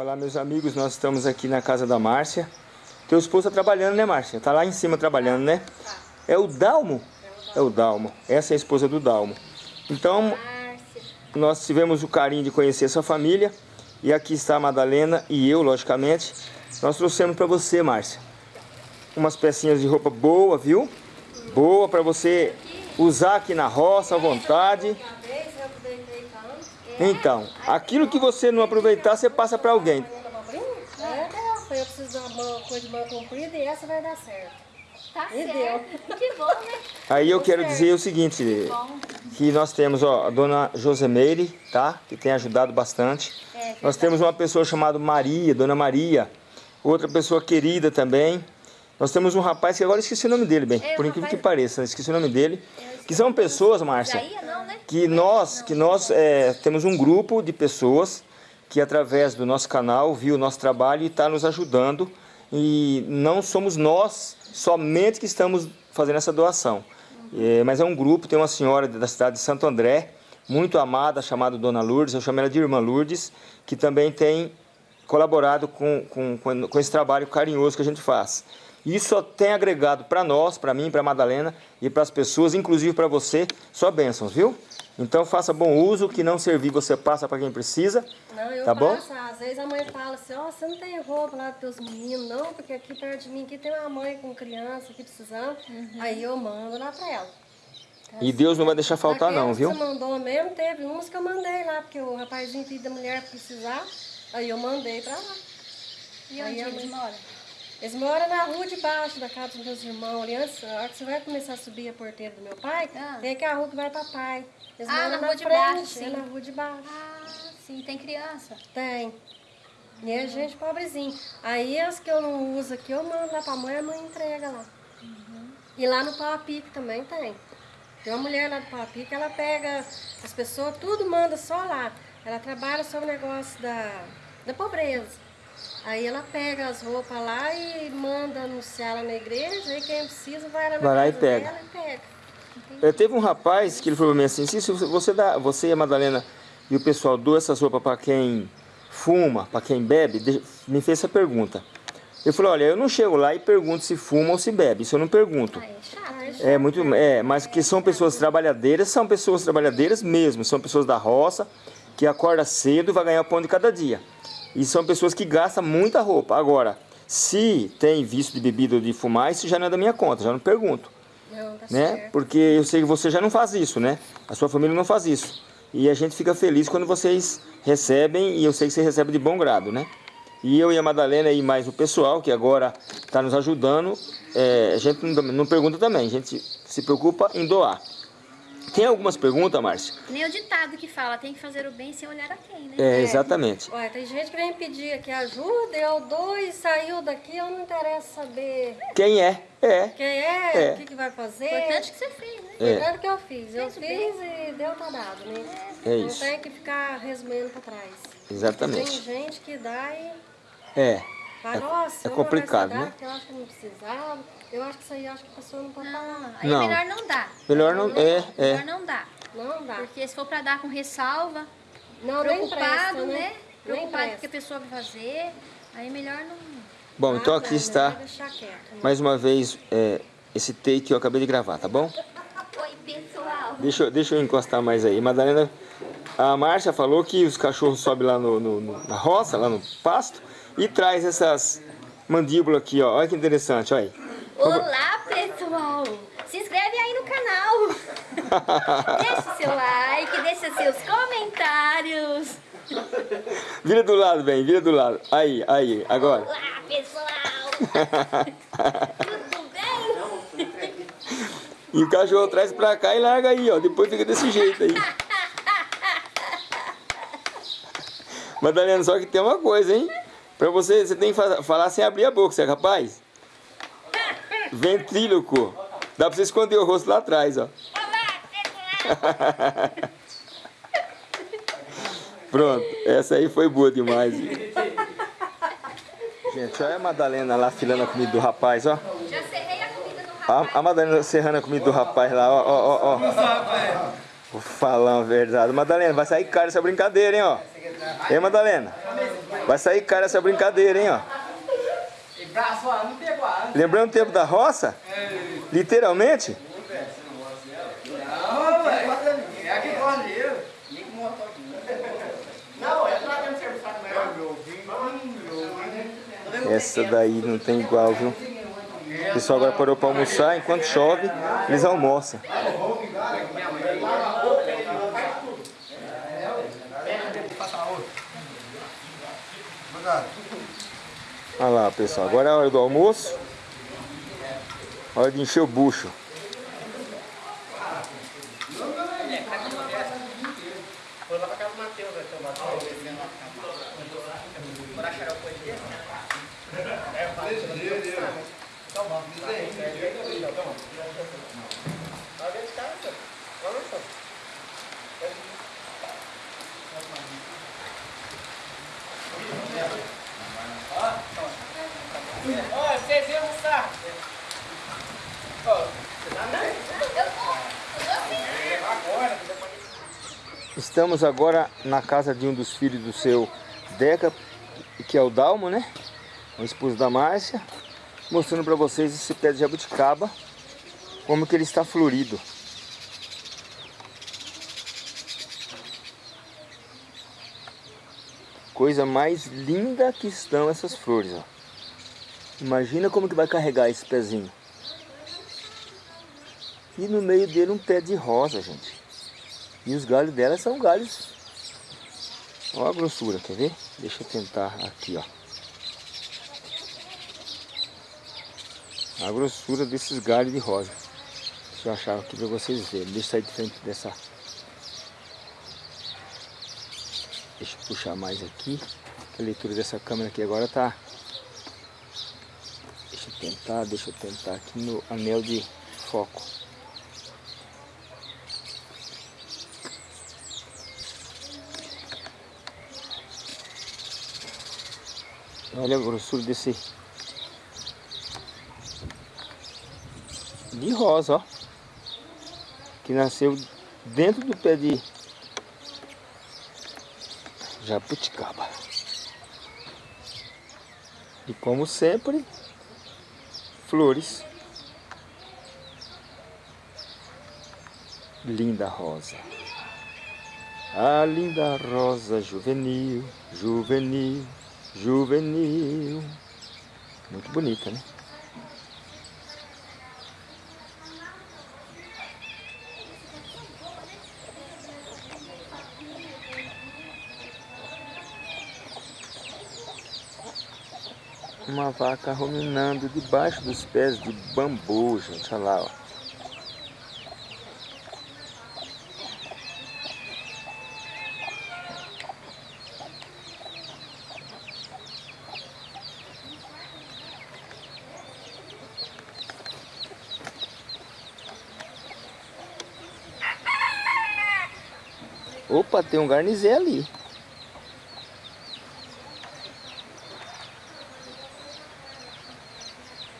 Olá, meus amigos, nós estamos aqui na casa da Márcia. Teu esposo está trabalhando, né, Márcia? Tá lá em cima trabalhando, né? É o Dalmo? É o Dalmo. Essa é a esposa do Dalmo. Então, nós tivemos o carinho de conhecer sua família. E aqui está a Madalena e eu, logicamente. Nós trouxemos para você, Márcia, umas pecinhas de roupa boa, viu? Boa para você usar aqui na roça à vontade. Então, aquilo que você não aproveitar, você passa para alguém. É, eu preciso de uma coisa de mão comprida e essa vai dar certo. Tá E certo. Que bom, né? Aí eu quero dizer o seguinte, que nós temos ó, a dona Josemeire, tá? Que tem ajudado bastante. É, Nós temos uma pessoa chamada Maria, dona Maria. Outra pessoa querida também. Nós temos um rapaz que agora eu esqueci o nome dele, bem, É, por incrível rapaz- que pareça, esqueci o nome dele. Que são pessoas, Márcia, não, né? que nós, que nós é, temos um grupo de pessoas que através do nosso canal viu o nosso trabalho e está nos ajudando. E não somos nós somente que estamos fazendo essa doação. É, mas é um grupo, tem uma senhora da cidade de Santo André, muito amada, chamada Dona Lourdes, eu chamo ela de Irmã Lourdes, que também tem colaborado com, com, com esse trabalho carinhoso que a gente faz. Isso só tem agregado para nós, para mim, para Madalena e para as pessoas, inclusive para você, só bênçãos, viu? Então faça bom uso, que não servir você passa para quem precisa, Não, eu tá bom? passo, às vezes a mãe fala assim, ó, você não tem roupa lá para teus meninos, não, porque aqui perto de mim aqui tem uma mãe com criança aqui precisando. Aí eu mando lá para ela. E Deus não vai deixar faltar não, viu? Você mandou mesmo, teve umas que eu mandei lá, porque o rapazinho filho da mulher precisar, aí eu mandei para lá. E Aí onde eles mãe- moram? Eles moram na rua de baixo da casa dos meus irmãos. Ali antes, a hora que você vai começar a subir a porteira do meu pai, Ah. tem aqui a rua que vai para pai. Eles Ah, moram na rua de baixo, é sim. na rua de baixo. Ah, sim, tem criança. Tem. E é gente pobrezinha. Aí as que eu não uso aqui, eu mando lá pra mãe, a mãe entrega lá. E lá no Pau a Pique também tem. Tem uma mulher lá do Pau a Pique, ela pega as pessoas, tudo manda só lá. Ela trabalha sobre o negócio da, da pobreza. Aí ela pega as roupas lá e manda anunciar lá na igreja, aí quem precisa vai lá na Vai lá e pega. dela e pega. É, teve um rapaz que ele falou pra mim assim, se você, dá, você e a Madalena e o pessoal doam essas roupas para quem fuma, para quem bebe, de- me fez essa pergunta. Eu falei, olha, eu não chego lá e pergunto se fuma ou se bebe, isso eu não pergunto. Ah, é chato. né? É muito, é, mas que são pessoas trabalhadeiras, são pessoas trabalhadeiras mesmo, são pessoas da roça que acorda cedo e vai ganhar o pão de cada dia. E são pessoas que gastam muita roupa. Agora, se tem vício de bebida ou de fumar, isso já não é da minha conta, já não pergunto, Não, tá né? certo. Porque eu sei que você já não faz isso, né? A sua família não faz isso. E a gente fica feliz quando vocês recebem e eu sei que você recebe de bom grado, né? E eu e a Madalena e mais o pessoal que agora está nos ajudando, é, a gente não, não pergunta também, a gente se preocupa em doar. Tem algumas perguntas, Márcia? Nem o ditado que fala, tem que fazer o bem sem olhar a quem, né? É, exatamente. Olha, tem gente que vem pedir aqui ajuda, eu dou e saiu daqui, eu não interessa saber Quem é? É. quem é, É. o que, que vai fazer. Importante que você fez, né? É. Foi tanto que eu fiz. Eu Fez fiz e deu tá dado, né? É Não isso. tem que ficar resmendo pra trás. Tem Exatamente. gente que dá e É. fala, nossa, é vou complicado, dar, né? Porque eu acho que não precisava. Eu acho que isso aí, eu acho que a pessoa não pode Não, falar. aí Não. é melhor não dar. Melhor não- é, é. Melhor não dar. Não dá. Porque se for pra dar com ressalva, Não, nem preocupado, presta, né? Nem Preocupado com o que a pessoa vai fazer, aí é melhor não... Bom, então aqui não, está né? mais uma vez é, esse take que eu acabei de gravar, tá bom? Oi, pessoal. Deixa, eu- deixa eu encostar mais aí. Madalena, a Márcia falou que os cachorros sobem lá no, no- no- na roça, lá no pasto, e traz essas mandíbulas aqui, ó. Olha que interessante, olha aí. Olá, pessoal! Se inscreve aí no canal. Deixe seu like, deixe seus comentários. Vira do lado, bem, vira do lado. Aí, aí, agora. Olá, pessoal! Tudo bem? E o cachorro traz pra cá e larga aí, ó. Depois fica desse jeito aí. Madalena, só que tem uma coisa, hein? Pra você, você tem que fa- falar sem abrir a boca, você é capaz? Ventríloco. Dá pra você esconder o rosto lá atrás, ó. Pronto, essa aí foi boa demais. Gente, olha a Madalena lá filando a comida do rapaz, ó. Já serrei a comida do rapaz. A, a Madalena serrando a comida do rapaz lá, ó, ó, ó, ó. Vou falar uma verdade. Madalena, vai sair caro essa brincadeira, hein, ó. Ei, Madalena. Vai sair cara essa brincadeira, hein, ó. Lembrando o tempo da roça? Literalmente? Não, velho. É cordeiro. Nem que morto aqui. Não, é pra Essa daí não tem igual, viu? O pessoal agora parou para almoçar, enquanto chove, eles almoçam. Olha lá, pessoal, agora é a hora do almoço. Hora de encher o bucho. Estamos agora na casa de um dos filhos do seu Deca, que é o Dalmo, né? O esposo da Márcia. Mostrando para vocês esse pé de jabuticaba, como que ele está florido. Coisa mais linda que estão essas flores, ó. Imagina como que vai carregar esse pezinho. E no meio dele um pé de rosa, gente. E os galhos dela são galhos. Olha a grossura, quer ver? Deixa eu tentar aqui, ó. A grossura desses galhos de rosa. Deixa eu achar aqui para vocês verem. Deixa eu sair de frente dessa. Deixa eu puxar mais aqui. A leitura dessa câmera aqui agora tá. Deixa eu tentar, deixa eu tentar aqui no anel de foco. Olha a grossura desse de rosa, ó. Que nasceu dentro do pé de jabuticaba. E como sempre, flores. Linda rosa. A linda rosa juvenil, juvenil, juvenil. Muito bonita, né? Uma vaca ruminando debaixo dos pés de bambu, gente. Olha lá, ó. Tem um garnizé ali.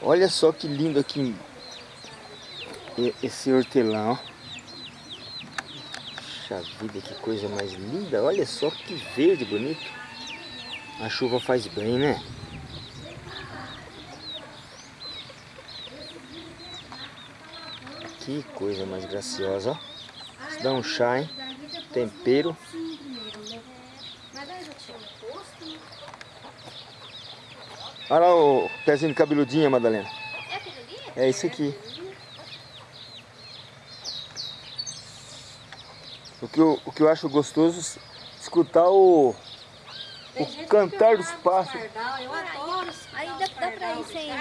Olha só que lindo aqui esse hortelã, ó. Puxa vida, que coisa mais linda. Olha só que verde bonito. A chuva faz bem, né? Que coisa mais graciosa, ó. Dá um chá, hein? Tempero. Olha lá o pezinho de cabeludinha, Madalena. É aquele ali? É isso aqui. O que eu, o que eu acho gostoso é escutar o, o cantar dos pássaros. Eu adoro esse Aí dá, dá pra ir sem...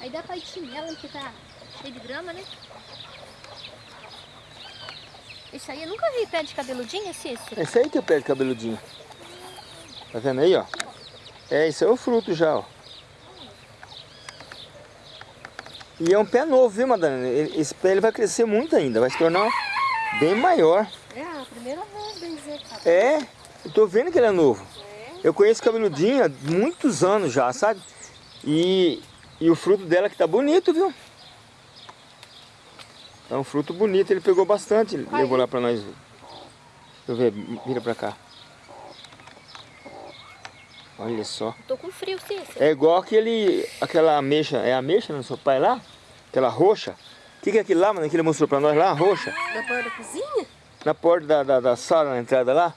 Aí dá pra ir chinelo, porque tá cheio de grama, né? Isso aí eu nunca vi pé de cabeludinho, Cícero. Esse aí que é o pé de cabeludinho. Tá vendo aí, ó? É, esse é o fruto já, ó. E é um pé novo, viu, Madalena? Esse pé ele vai crescer muito ainda, vai se tornar bem maior. É a primeira vez, bem dizer tá É, eu tô vendo que ele é novo. Eu conheço cabeludinho há muitos anos já, sabe? E, e o fruto dela que tá bonito, viu? Tá um fruto bonito, ele pegou bastante, ele levou lá pra nós. Deixa eu ver, vira pra cá. Olha só. Tô com frio, Cícero. É igual aquele, aquela ameixa, é ameixa no seu pai lá? Aquela roxa. O que, que é aquilo lá, mano, que ele mostrou pra nós lá? Roxa. Da porta da cozinha? Na porta da, da, da sala, na entrada lá?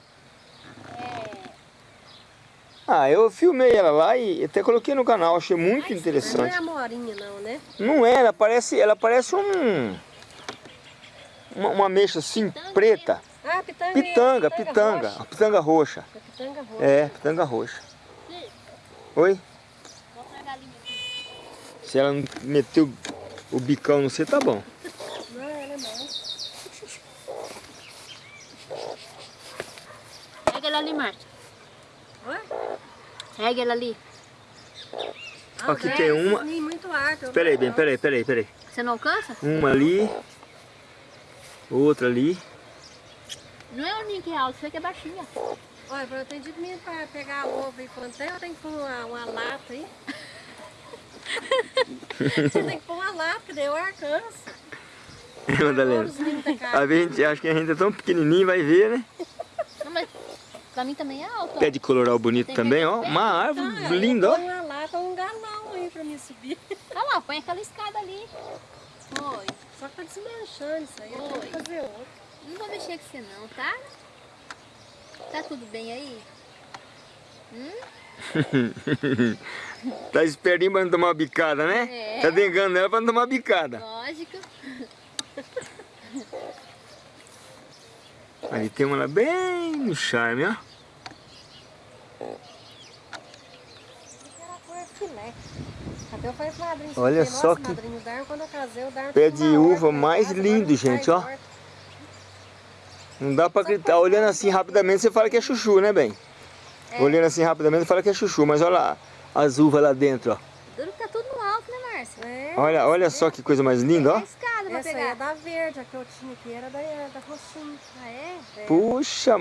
Ah, eu filmei ela lá e até coloquei no canal, achei muito Não é interessante. a morinha não, né? Não é, ela parece, ela parece um... Uma, uma ameixa assim, preta. Ah, pitanga. Pitanga, pitanga. pitanga, roxa. pitanga roxa. É pitanga roxa. É, pitanga roxa. Oi? Se ela não meteu o bicão no você, tá bom. Não, ela é mais. Pega ela ali, Márcia. Oi? Pega ela ali. Ah, Aqui é, tem uma- Peraí, não- bem, peraí, peraí, peraí. Você não alcança? Uma ali, outra ali. Não é o ninho que é alto, você que é baixinha. Olha, eu tenho dito mesmo pra pegar a ovo e plantar, eu tenho que pôr uma, uma lata aí. Você tem que pôr uma lata, daí eu alcanço. Madalena. A gente acha que a gente é tão pequenininho, vai ver, né? Não, mas pra mim também é alto. ó. Pé de coloral bonito Tem também, ó. Uma árvore aí linda, ó. uma lata um galão aí pra mim subir. Olha lá, põe aquela escada ali. Oi. Só que tá desmanchando isso aí, eu tenho que Oi. fazer outro. Não vou mexer com você não, tá? Tá tudo bem aí? Hum? Tá espertinho pra não tomar uma bicada, né? É. Tá dengando ela pra não tomar uma bicada. Lógico. Ali tem uma lá bem no charme, ó. Era cor filé. Até eu falei pro madrinho, Olha falei, só nossa, que madrinho, o Darwin, quando eu casei, o Darwin pé de uva mais casa, lindo, gente, ó. Não dá pra acreditar. Olhando assim rapidamente, você fala que é chuchu, né, bem? Olhando assim rapidamente, você fala que é chuchu. Mas olha lá, as uvas lá dentro, ó. Duro que tá tudo no alto, né, Márcia? É, Olha, olha só que coisa mais linda, É ó. a escada pra essa aí pegar. é da verde, a que eu tinha aqui era da, da roxinha. Ah, é? Puxa,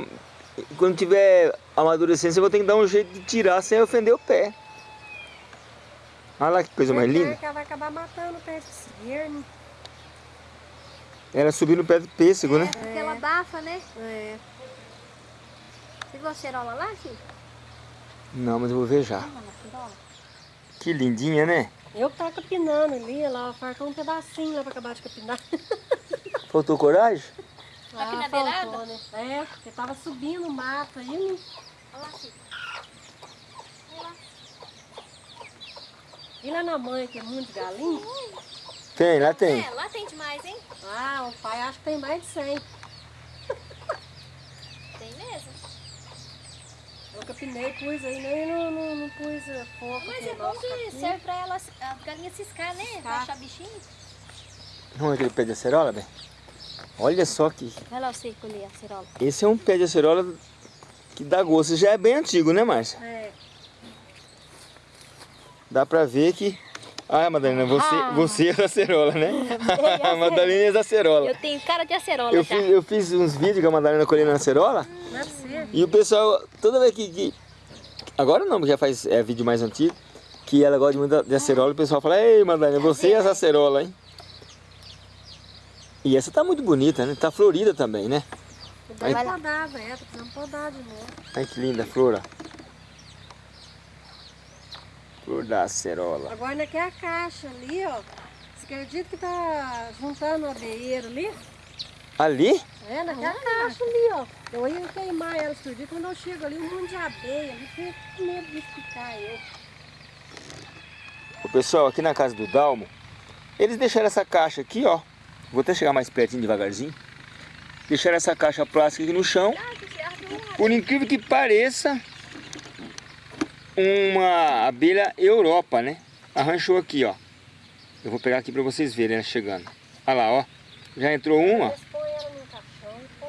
quando tiver amadurecendo, você vai ter que dar um jeito de tirar sem ofender o pé. Olha lá que coisa mais linda. que ela vai acabar matando o pé de esguerno. Ela subiu no pé do pêssego, né? Porque ela abafa, né? É. Você viu a cerola lá, filho? Não, mas eu vou ver já. Que lindinha, né? Eu que tava capinando ali, ela fartou um pedacinho lá pra acabar de capinar. Faltou coragem? Aqui na faltou, né? É, porque tava subindo o mato aí, né? Olha lá, filho. E lá na mãe, que é muito galinha. Tem, lá tem. É, lá tem demais, hein? Ah, o pai acha que tem mais de 100. Tem mesmo. Eu capinei, pus aí, nem não, não, não pus fogo. Mas aqui, é bom que capim. serve pra elas, a galinha ciscar, né? Pra Ciscar. achar bichinho. Vamos aquele pé de acerola, bem? Olha só que... Vai lá você colher a cerola. Esse é um pé de acerola que dá gosto. Já é bem antigo, né, Márcia? É, Dá pra ver que... Ah, Madalena, você, Ah. você é acerola, né? A Madalena é acerola. Eu tenho cara de acerola Eu fiz, eu fiz uns vídeos com a Madalena colhendo acerola ser. e o pessoal, toda vez que... que- agora não, já faz é, vídeo mais antigo, que ela gosta muito de acerola, o pessoal fala, Ei, Madalena, você é essa acerola, hein? E essa tá muito bonita, né? Tá florida também, né? Lá. podar, velho. Tô precisando podar de novo. Ai, que linda a flor, ó. Da acerola. Agora naquela caixa ali, ó. Você acredita que tá juntando o abeeiro ali? Ali? É, naquela caixa ali, ó. Eu ia queimar ela esse dia. Quando eu chego ali, um monte de abeia ali. Fiquei com medo de picar eu. O pessoal aqui na casa do Dalmo, eles deixaram essa caixa aqui, ó. Vou até chegar mais pertinho devagarzinho. Deixaram essa caixa plástica aqui no chão. Por incrível que pareça, uma abelha Europa, né? Arranchou aqui, ó. Eu vou pegar aqui pra vocês verem ela chegando. Olha lá, ó. Já entrou uma.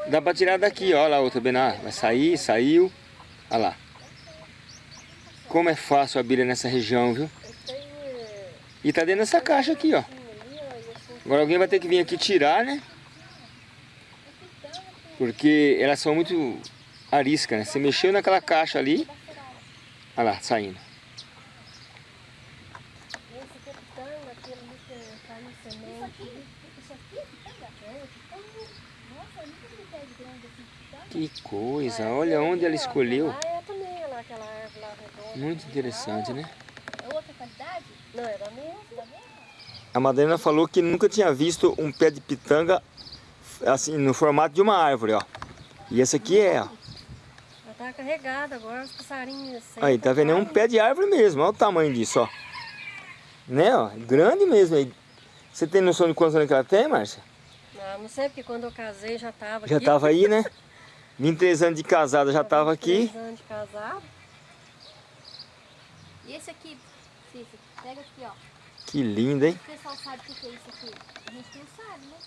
Dá pra tirar daqui, ó. Olha lá outra bem na... Vai sair, saiu. Olha lá. Como é fácil a abelha nessa região, viu? E tá dentro dessa caixa aqui, ó. Agora alguém vai ter que vir aqui tirar, né? Porque elas são muito ariscas, né? Você mexeu naquela caixa ali. Olha lá, saindo. que. Isso aqui é pitanga? Pitanga. Nossa, eu nunca vi pé de grande pitanga. Que coisa, olha onde ela escolheu. É também, lá, aquela árvore lá redonda. Muito interessante, né? É outra qualidade? Não, é da mesma. Da mesma? A Madalena falou que nunca tinha visto um pé de pitanga assim, no formato de uma árvore, ó. E esse aqui é, ó. Tá carregada agora, os passarinhos assim. Aí, tá vendo? É um pé de árvore mesmo, olha o tamanho disso, ó. Né, ó? Grande mesmo. aí. Você tem noção de quantos anos que ela tem, Márcia? Não, não sei, porque quando eu casei já tava Já aqui. tava aí, né? 23 anos de casada já tava aqui. 23 anos de casado. E esse aqui, Cícero, pega aqui, ó. Que lindo, hein? O pessoal sabe o que é isso aqui? A gente não sabe, né?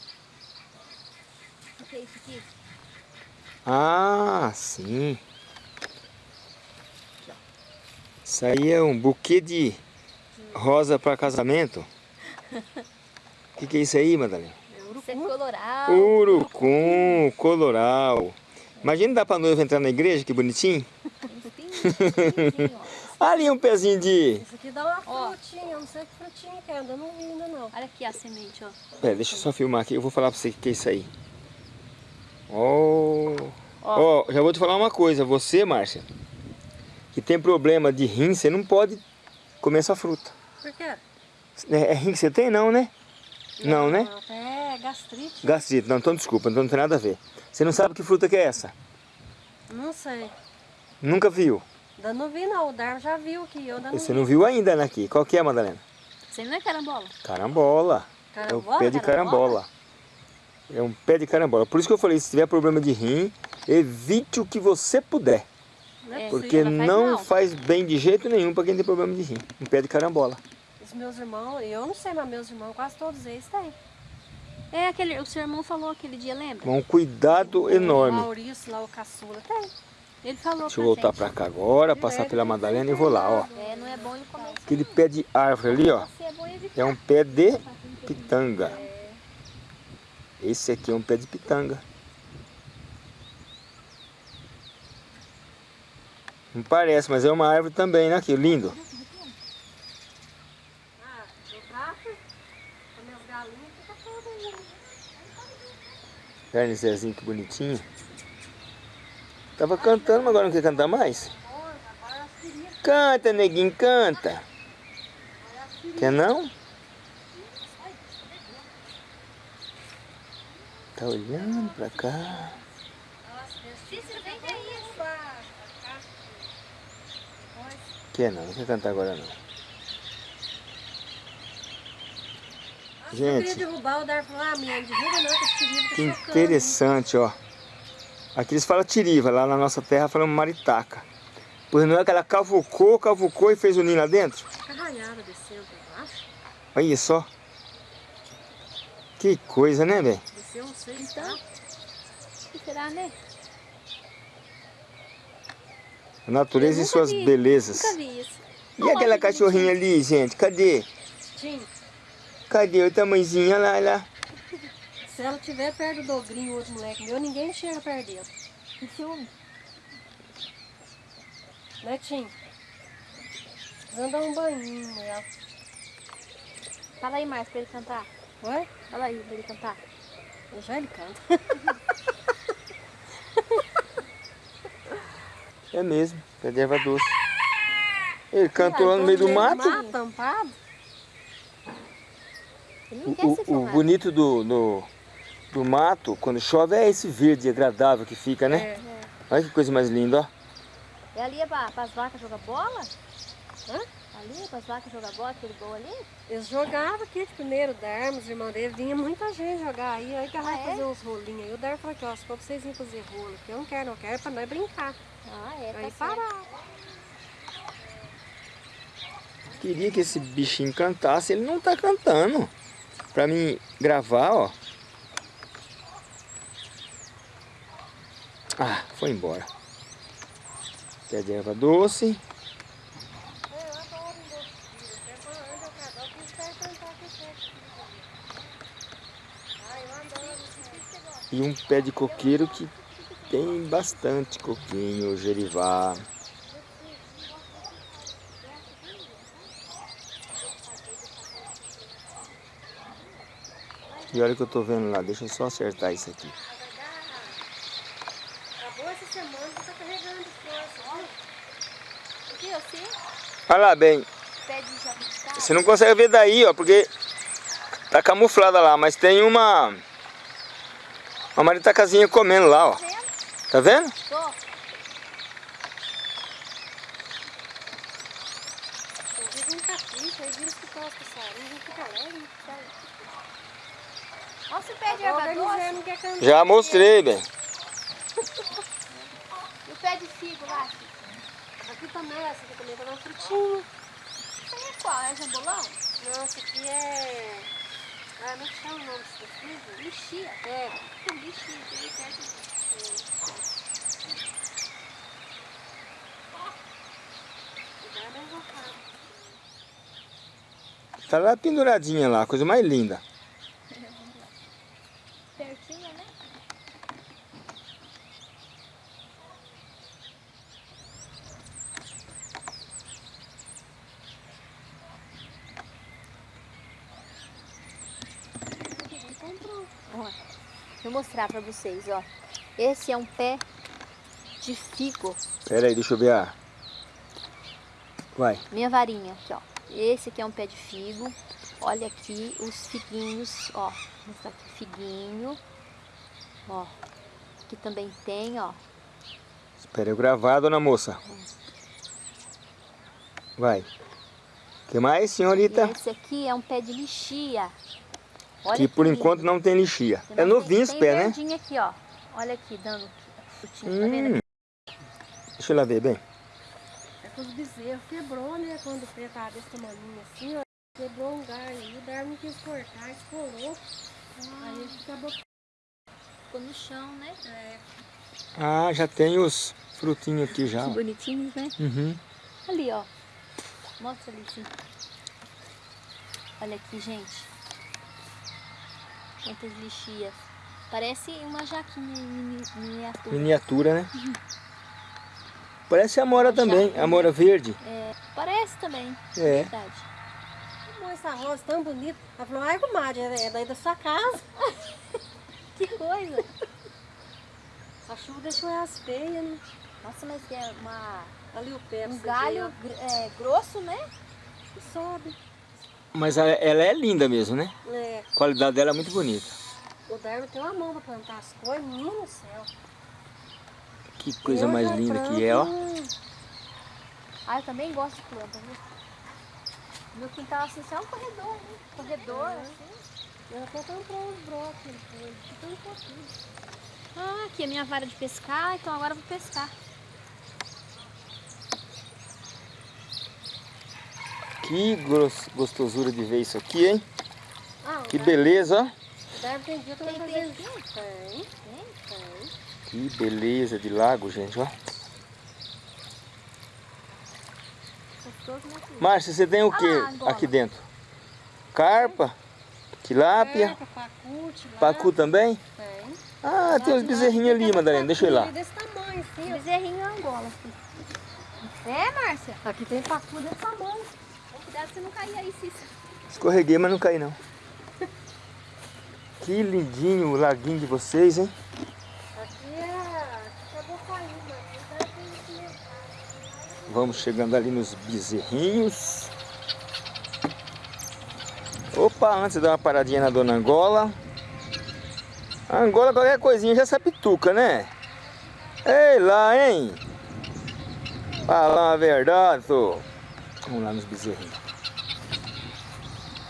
O que é isso aqui? Ah, sim. Isso aí é um buquê de rosa para casamento. O que, que é isso aí, Madalena? Isso é coloral. Urucum, coloral. Imagina dar pra noiva entrar na igreja, que bonitinho. Ó. Ali um pezinho de... Isso aqui dá uma Ó. frutinha, não sei que frutinha que é, ainda não vi ainda não. Olha aqui a semente, ó. Pera, deixa eu só filmar aqui, eu vou falar pra você o que é isso aí. Oh. Ó. Ó, já vou te falar uma coisa, você, Márcia, que tem problema de rim, você não pode comer essa fruta. Por quê? É, é rim que você tem, não, né? Não, né? É gastrite. Gastrite, não, então desculpa, então não tem nada a ver. Você não sabe que fruta que é essa? Não sei. Nunca viu? Ainda não vi não, o Dar já viu que eu ainda não Você vi. não viu ainda, né, aqui. Qual que é, Madalena? Você não é carambola? Carambola. É o Carambola, pé de carambola. É um pé de carambola. Por isso que eu falei, se tiver problema de rim, evite o que você puder. Não é É, Porque ela faz não faz bem de jeito nenhum para quem tem problema de rim. Um pé de carambola. Os meus irmãos, eu não sei, mas meus irmãos, quase todos eles têm. É aquele, o seu irmão falou aquele dia, lembra? Um cuidado O enorme. Maurício lá, o caçula, tem. Ele falou Deixa eu voltar para cá agora, passar pela Madalena e vou lá, ó. É, não é bom ele comer isso. Aquele pé de árvore ali, ó. É. É um pé de pitanga. Esse aqui é um pé de pitanga. Não parece, mas é uma árvore também, né? Que lindo. Esse Zezinho, que bonitinho. Tava cantando, mas agora não quer cantar mais? Canta, neguinho, canta. Quer não? Tá olhando pra cá. Cícero, vem daí. Quer não, não quer cantar agora não. Eu queria Gente, derrubar, o Dar falou, ah, minha, derruba não, que esse tá que chocando. interessante, ó. Aqui eles falam tiriva, lá na nossa terra falam maritaca. Pois não é que ela cavucou, cavucou e fez o ninho lá dentro? Fica ralhada descendo pra baixo. Olha só. Que coisa, né, velho? Desceu uns seis Então, então, O que será, né? A natureza Eu e suas vi, belezas. Nunca vi isso. E aquela Olha cachorrinha ali, gente? Cadê? Tim, Cadê o tamanhozinho? Olha lá, olha lá. se ela tiver perto do ogrinho, outro moleque meu, ninguém chega perto dele. Que ciúme. Né, Tim? Precisando dar um banhinho nela. Fala aí, Márcio, pra ele cantar. Oi? Fala aí pra ele cantar. Já ele canta. É mesmo, pé de erva doce. Ele cantou lá no meio do mato. Tampado. O, o filmado. bonito do, do, do mato, quando chove, é esse verde agradável que fica, né? É. Olha que coisa mais linda, ó. E ali é pra, as vacas jogar bola? Hã? Ali é para as vacas jogar bola, aquele gol ali? Eles jogavam aqui de primeiro, o Darmo, os irmãos dele, vinha muita gente jogar aí, aí que ela vai Ah, é? fazer uns rolinhos aí. O Darmo falou aqui, ó, se for pra vocês irem fazer rolo, que eu não quero, não quero, é pra nós brincar. Ah, é, tá certo. parar. Queria que esse bichinho cantasse, ele não tá cantando. Pra mim gravar, ó. Ah, foi embora. Pé de erva doce. E um pé de coqueiro que tem bastante coquinho, gerivá. Que hora que eu tô vendo lá? Deixa eu só acertar isso aqui. Acabou essa semana, tá carregando as coisas. Aqui, assim, Olha lá, bem. Você não consegue ver daí, ó, porque tá camuflada lá, mas tem uma uma maritacazinha comendo lá, ó. Tá vendo? Tô. Um. Já mostrei, bem. e o pé de figo lá. Aqui também, essa aqui também tá na frutinha. Isso aí é qual? É jambolão? Não, essa aqui é... Ah, não chama o nome desse figo. Lixia. É, lixia, que pé de... cuidado é invocado. Tá lá penduradinha lá, coisa mais linda. Pertinho, né? Ó, Vou mostrar pra vocês, ó. Esse é um pé de figo. Pera aí, deixa eu ver a... Vai. Minha varinha aqui, ó. Esse aqui é um pé de figo. Olha aqui os figuinhos, ó. Vou mostrar aqui figuinho. Ó. Aqui também tem, ó. Espera eu gravar, dona moça. Vai. que mais, E senhorita? esse aqui é um pé de lixia. Olha Que por lindo. enquanto não tem lixia. Você É não novinho tem, esse tem pé, né? verdinho aqui, ó. Olha aqui, dando tá vendo? Hum. Deixa eu lá ver bem. Que os bezerros quebrou, né? Quando o pé tava desse tamanho assim, ó. Quebrou um galho aí, o Darwin não quis cortar, estourou. Aí ele acabou... Ficou no chão, né? É, Ah, já tem os frutinhos aqui já. Bonitinhos, né? Uhum. Ali, ó. Mostra ali, sim. Olha aqui, gente. Quantas lixias. Parece uma jaquinha em miniatura. Miniatura, né? Parece amora também, amora verde. É, parece também, É. verdade. Como essa rosa tão bonita. Ela falou, ai, comadre, é daí da sua casa. Que coisa. A chuva deixou elas feias, né? Nossa, mas é uma, Ali o pé. um galho gr- é, grosso, né? e sobe. Mas ela, ela é linda mesmo, né? É, A qualidade dela é muito bonita. o Darwin tem uma mão pra plantar as coisas, menino do céu. Que coisa Eu mais linda que é, ó. um- Ah, eu também gosto de planta, viu? Meu quintal assim, só é um corredor, né? Corredor, assim. Eu até comprei uns brócolis, depois, de tão pouquinho. Ah, aqui é minha vara de pescar, então agora eu vou pescar. Que gostosura de ver isso aqui, hein? Ah, Que beleza, ó. Darwin tem dia que isso. Tem, tem, tem. Que beleza de lago, gente, ó. Filho? Márcia, você tem o que Ah aqui dentro? Carpa? Tilápia? Carpa, pacute lá. Pacu também? Tem. Ah, tem uns bezerrinhos ali, Madalena. Deixa eu ir lá. Pacu desse tamanho, assim, ó. Bezerrinho Angola, filho. É, Márcia? Aqui tem pacu desse tamanho. Cuidado pra você não cair aí, Cícero. Escorreguei, mas não caí não. Que lindinho o laguinho de vocês, hein? Aqui é... Aqui acabou caindo, aqui tá tem que... Vamos chegando ali nos bezerrinhos. Opa, antes de dar uma paradinha na dona Angola. A Angola, qualquer coisinha já sabe tuca, né? Ei lá, hein? Fala a verdade, sô. Vamos lá nos bezerrinhos.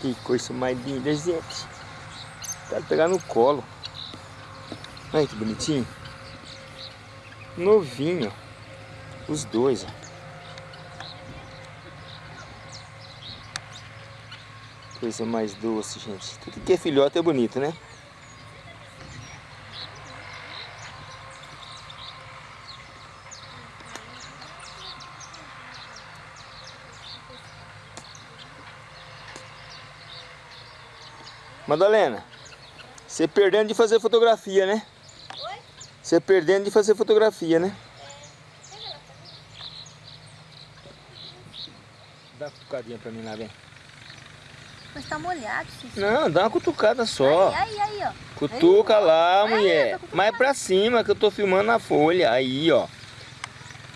Que coisa mais linda, gente. Tá pegar no colo. Olha que bonitinho. Novinho. Os dois, ó. Coisa mais doce, gente. Tudo que é filhote é bonito, né? Madalena, você perdendo de fazer fotografia, né? Oi? Você perdendo de fazer fotografia, né? Dá uma cutucadinha pra mim lá, vem. Mas tá molhado, Cícero. Não, dá uma cutucada só. Aí, aí, aí, ó. Cutuca lá, Aí, mulher. cutucando. Mais pra cima que eu tô filmando na folha. Aí, ó.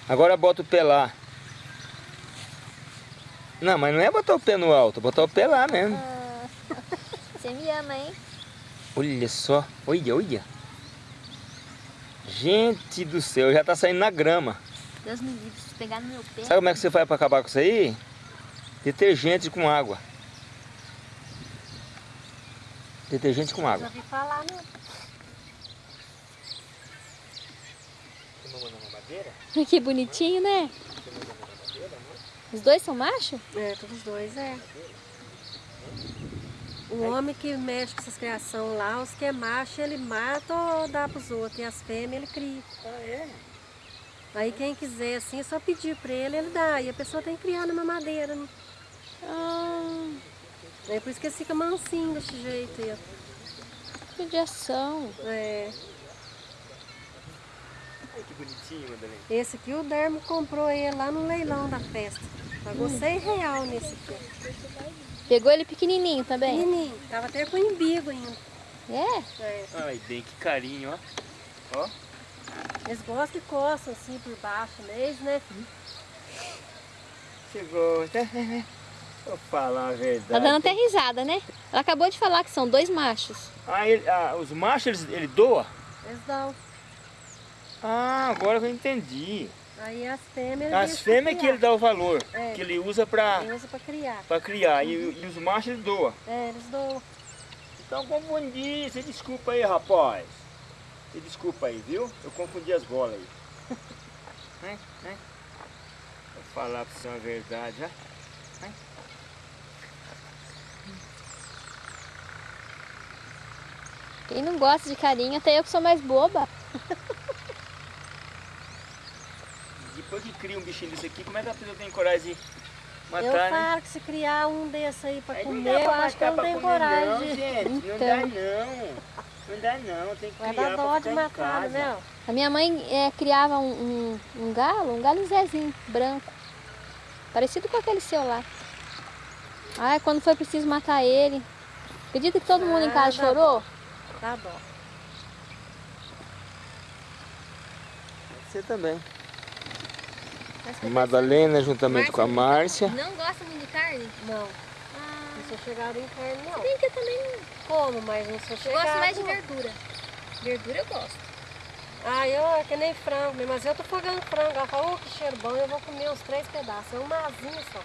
Agora bota o pé lá. Não, mas não é botar o pé no alto, é botar o pé lá mesmo. Ah, Você me ama, hein? Olha só, olha, olha. Gente do céu, já tá saindo na grama. Deus me livre, se pegar no meu pé. Sabe como é que você faz pra acabar com isso aí? Detergente com água. Detergente com Já água. ouvi falar, não. Que bonitinho, né? Os dois são machos? É, todos dois, é. O homem que mexe com essas criações lá, os que é macho, ele mata ou dá pros outros. E as fêmeas, ele cria. Aí quem quiser, assim, é só pedir pra ele, ele dá. E a pessoa tem que criar na mamadeira, né? Ah, É por isso que ele fica mansinho desse jeito aí, ó. judiação. É. Que bonitinho, Madalena. Esse aqui o Dermo comprou ele lá no leilão da festa. Pagou 100 real nesse aqui. Pegou ele pequenininho também? Pequenininho, tava até com embigo ainda. É? É. Ai, bem, que carinho, ó. Ó. Eles gostam que coçam assim por baixo mesmo, né? Você falar a verdade. Tá dando até risada, né? Ela acabou de falar que são dois machos. Ah, ele- ah, os machos, eles, ele doa? Eles dão. Ah, agora eu entendi. Aí as fêmeas. As fêmeas que ele dá o valor, É. que ele usa pra, Ele usa pra criar. pra criar, e, e os machos ele doa. É, eles dão. Então confundi, você desculpa aí, rapaz. Você desculpa aí, viu? Eu confundi as bolas aí. Hein? Hein? Vou falar pra você uma verdade, já. Quem não gosta de carinho, até eu que sou mais boba. Depois que cria um bichinho desse aqui, como é que a pessoa tem coragem de matar, eu né? falo que se criar um desse aí pra Aí não comer, eu acho que eu não tenho coragem. Não, gente, não Então. dá não. Não dá não, tem que Vai criar dar dó de matar, né? A minha mãe é, criava um, um, um galo, um galo Zezinho, branco. Parecido com aquele seu lá. Ai, quando foi preciso matar ele. Acredita que todo mundo em casa Ah, dá Dá dó. Você também. Madalena juntamente com a Márcia. Não gosta muito de carne? Não, Ah, não sou chegada em carne, não. bem que eu também Como, mas não sou eu chegada. gosto mais de verdura. Verdura eu gosto. Ah, eu é que nem frango mas eu tô fogando frango. Ela fala, oh, que cheiro bom, eu vou comer uns três pedaços. É uma asinha só.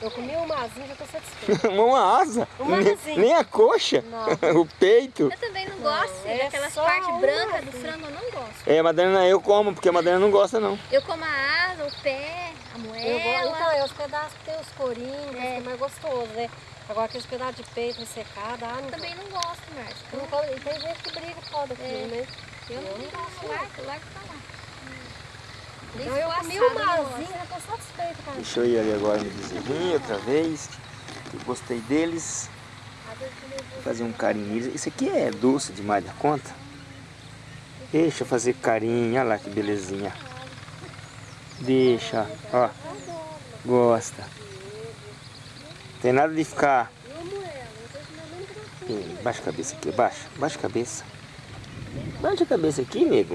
Eu comi uma asinha, já tô satisfeita. Uma asa. Uma nem, asinha. nem a coxa. Não. o peito. Eu também não, Não, gosto é daquelas partes brancas do frango, eu não gosto. É, a Madalena eu como, porque a Madalena não gosta não. Eu como a asa, o pé, a Eu gosto, moela. então, é os pedaços que tem os corinhos, É. que é mais gostoso, né? Agora aqueles pedaços de peito ressecado, ah, não Também não gosto, Márcia. Eu não como- E tem gente que briga por causa daquilo, É. né? Eu não Eu não gosto, gosto, largo, largo pra lá. Então eu comi uma asinha, já satisfeita, cara. Deixa eu ir ali agora no bezerrinho outra vez. Eu gostei deles. Fazer um carinho neles. Isso aqui é doce demais da conta. Deixa eu fazer carinho. Olha lá que belezinha. Deixa, ó. Gosta. Tem nada de ficar. Baixa a cabeça aqui, baixa. Baixa a cabeça. Baixa a cabeça aqui, nego.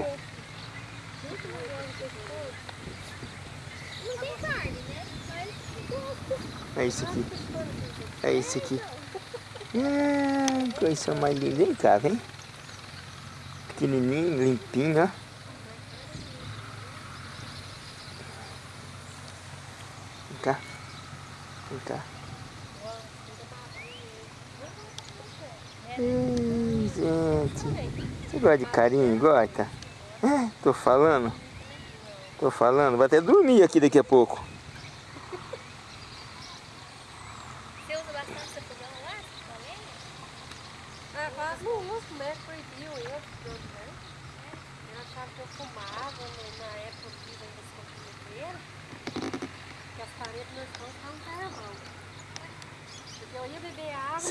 Não tem carne, né? Mas É isso aqui. É isso aqui. Ah, coisa mais linda. Vem cá, vem. Pequenininho, limpinho, ó. Vem cá. Vem cá. Hum, gente. Você gosta de carinho? Gosta? É, tô falando. Tô falando. Vai até dormir aqui daqui a pouco.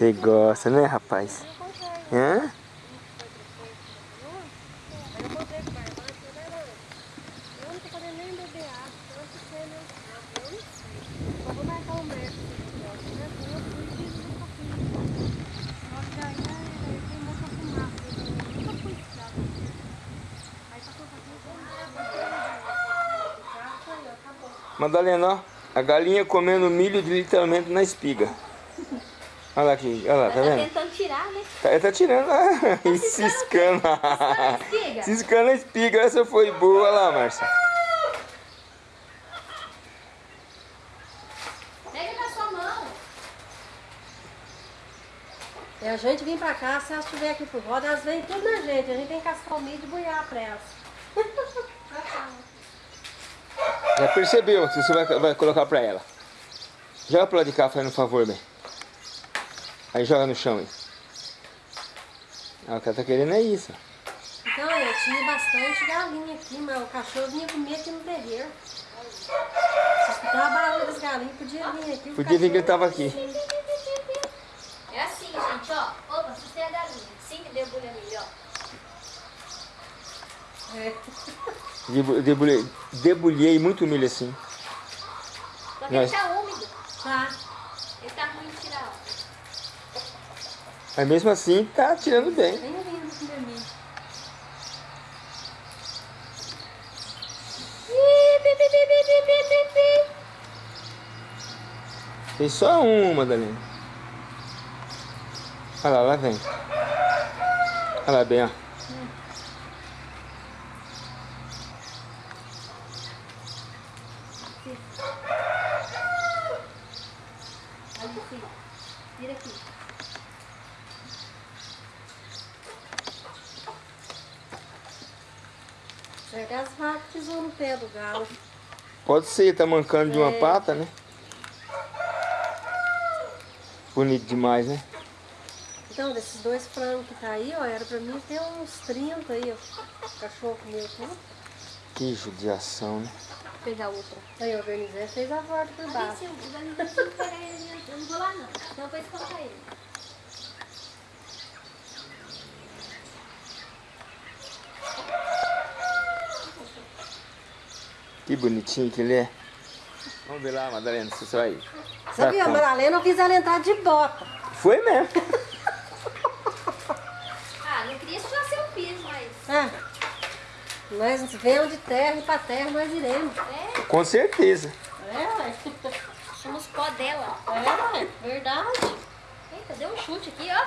Você gosta, né, rapaz? Hã? Madalena, ó, a galinha comendo milho literalmente na espiga. Olha lá aqui, olha lá, tá tá vendo? tentando tirar, né? Tá, ele tá tirando lá. E ciscando. a espiga? Ciscando a espiga. Essa foi boa Olha lá, Márcia. Pega na sua mão. E a gente vem pra cá, se elas estiverem aqui por roda, elas vêm tudo na gente. A gente tem que cascar o milho e boiar pra elas. Já percebeu que você vai, vai colocar pra ela. Joga pro lado de cá, fazendo um favor, bem. Aí joga no chão aí. Ah, o que ela tá querendo é isso. Então, eu tinha bastante galinha aqui, mas o cachorro vinha comer aqui no terreiro. Se escutar o barulho das galinhas, podia vir aqui. o Podia vir que ele tava aqui. É assim, gente, ó. Opa, assustei a galinha. Sim, que debulha milho, ó. É. Debu- Debulhei, debulhei muito milho assim. Só que ele Nós- tá úmido. Tá. Mas mesmo assim, tá tirando bem. Bem. Tem só uma, Dalina. Olha lá, lá vem. Olha lá bem, ó. Vira aqui. Certo, as vacas pisou no pé do galo. Pode ser, tá mancando de uma É. pata, né? Bonito demais, né? Então, desses dois frangos que tá aí, ó, era pra mim ter uns 30 aí, ó. O cachorro comeu tudo. Que judiação, né? Fez a outra. Aí eu organizei, fez a volta por baixo. o pegar ele, eu não vou lá não. Então eu vou espantar ele. Que bonitinho que ele é. Vamos ver lá, Madalena, se você vai. Sabia, a conta. Madalena eu fiz ela entrar de bota. Foi mesmo. Ah, não queria sujar seu piso, mas... Ah, nós vemos de terra e pra terra nós iremos. É, Com certeza. É, ué. somos pó dela. É, ué. Verdade. Eita, deu um chute aqui, ó.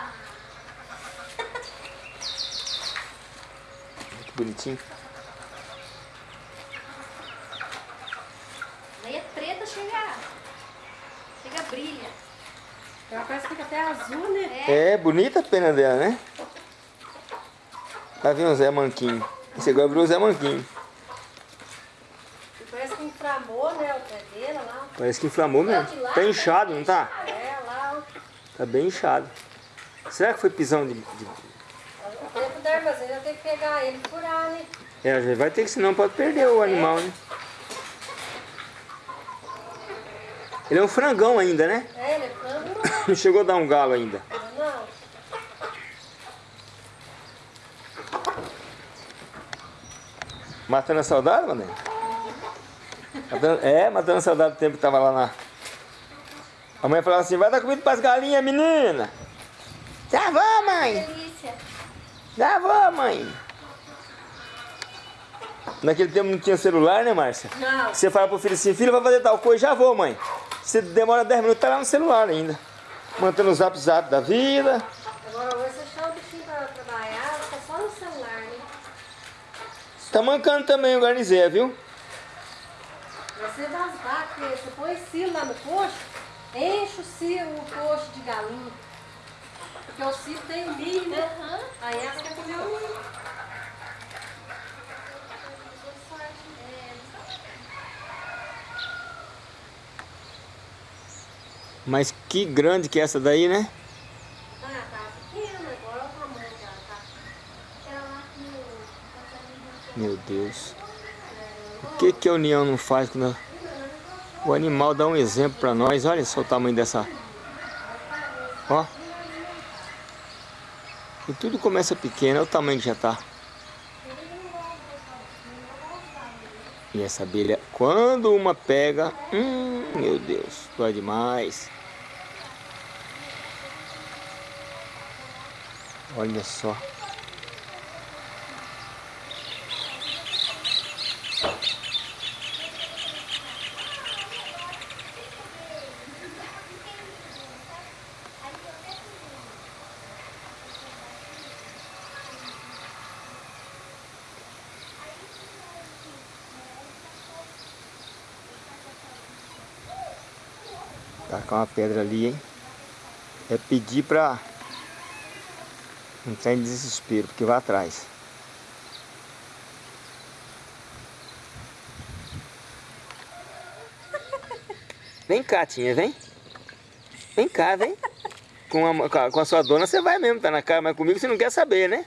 Que bonitinho. Daí é preta, chega... Chega brilha. Ela parece que fica até azul, né? É, bonita a pena dela, né? Tá vendo o Zé Manquinho? Esse agora virou o Zé Manquinho. E parece que inflamou, né, o pé dele lá. Parece que inflamou mesmo. Tá inchado, não tá? É, lá. Tá bem inchado. Será que foi pisão de... de... O tempo da armazém, eu tenho que pegar ele e furar, né? É, vai ter que, senão pode perder o animal, né? Ele é um frangão ainda, né? É, ele é frango, Não chegou a dar um galo ainda. não. Matando a saudade, Mané? Matando- É, matando a saudade do tempo que tava lá na... A mãe falava assim, vai dar comida pras galinhas, menina. Já vou, mãe. Delícia. Já vou, mãe. Naquele tempo não tinha celular, né, Márcia? Não. Você fala pro filho assim, filho, vai fazer tal coisa, já vou, mãe. Você demora 10 minutos, tá lá no celular ainda. Mantendo o zap zap da vida. Agora hoje você chama o bichinho pra trabalhar, fica só no celular, né? Tá mancando também o garnizé, viu? Você das vacas, porque você põe silo lá no coxo, enche o silo, o coxo de galinha. Porque o silo tem o milho, né? Aham. Aí elas querem comer o milho. Mas que grande que é essa daí, né? Ah, tá tá. No... Meu Deus. O que, que a União não faz quando o animal dá um exemplo pra nós? Olha só o tamanho dessa. Ó. E tudo começa pequeno, olha o tamanho que já tá. E essa abelha, quando uma pega, hum, meu Deus, dói demais. Olha só. Tacar uma pedra ali, hein? É pedir pra entrar em desespero, porque vai atrás. Vem cá, Tinha, vem. Vem cá, vem. Com a, com a- sua dona você vai mesmo, tá na cara, mas comigo você não quer saber, né?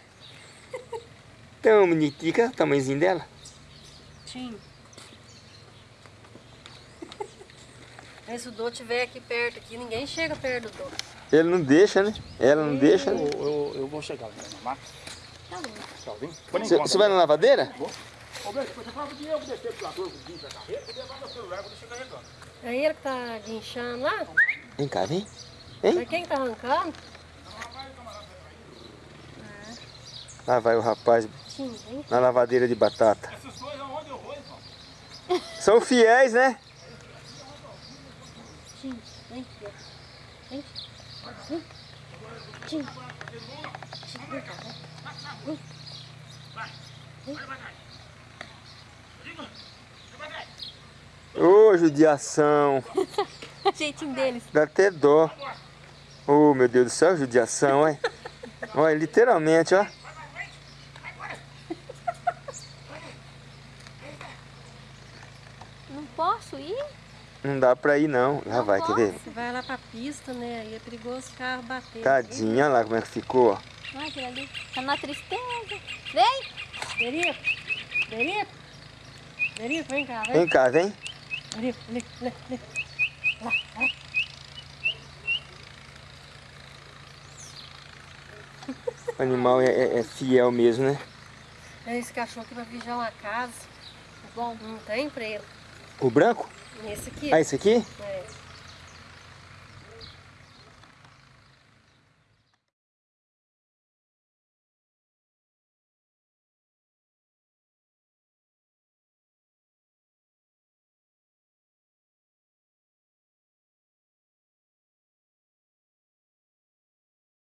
Então, bonitica, o tamanhozinho dela. Tim. Aí se o Dô estiver aqui perto, aqui, ninguém chega perto do Dô. Ele não deixa, né? Ela não deixa, né? Eu, eu, eu vou chegar lá na máquina. Tá bom. Você vai na lavadeira? Ô, Beto, você fala que eu descer pro lado, eu vim pra carreta, e levar meu celular, eu vou deixar carregando. É ele que tá guinchando lá? Vem cá, vem. Mas quem que tá arrancando? Lá vai o rapaz vem. na lavadeira de batata. Essas coisas onde eu vou, irmão? São fiéis, né? Tim, vem aqui. ó. Vem. Vem. Vem cá, vem. Ô, judiação. Jeitinho deles. Dá até dó. Ô, meu Deus do céu, judiação, olha. Olha, literalmente, ó. Não posso ir? Não dá pra ir, não. Lá vai, quer ver? Você vai lá pra pista, né? Aí é perigoso o carro bater. Tadinha, olha lá como é que ficou. Ai, aquilo ali. Tá na tristeza. Vem! Derico, Derico. Derico, vem cá, vem. Vem cá, vem. Derico, ali, ali, ali. O animal é, é- é fiel mesmo, né? É esse cachorro que vai vigiar uma casa. Bom, Não tem pra ele. O branco? Esse aqui. Ah, esse aqui? É.